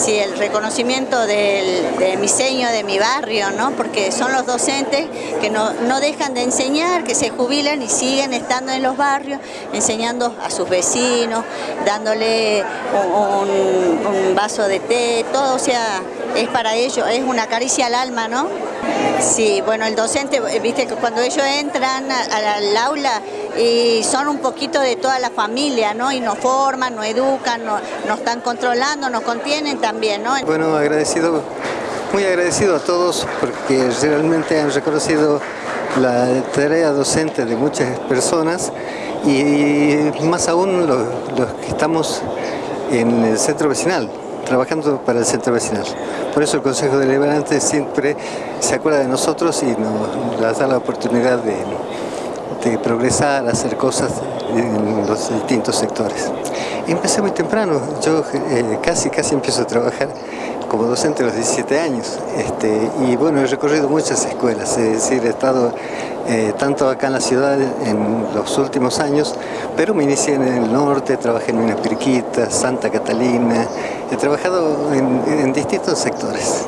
Sí, el reconocimiento de mi seño, de mi barrio, ¿no? Porque son los docentes que no, no dejan de enseñar, que se jubilan y siguen estando en los barrios, enseñando a sus vecinos, dándole un, un vaso de té, todo, o sea, es para ellos, es una caricia al alma, ¿no? Sí, bueno, el docente, viste que cuando ellos entran al aula y son un poquito de toda la familia, ¿no? Y nos forman, nos educan, nos, nos están controlando, nos contienen también, ¿no? Bueno, agradecido, muy agradecido a todos porque realmente han reconocido la tarea docente de muchas personas y más aún los, los que estamos en el centro vecinal trabajando para el centro vecinal. Por eso el Consejo Deliberante siempre se acuerda de nosotros y nos da la oportunidad de, de progresar, hacer cosas en los distintos sectores. Empecé muy temprano, yo eh, casi casi empiezo a trabajar como docente a los 17 años este, y bueno, he recorrido muchas escuelas, es decir, he estado eh, tanto acá en la ciudad en los últimos años, pero me inicié en el norte, trabajé en Minas Pirquitas, Santa Catalina, he trabajado en, en distintos sectores.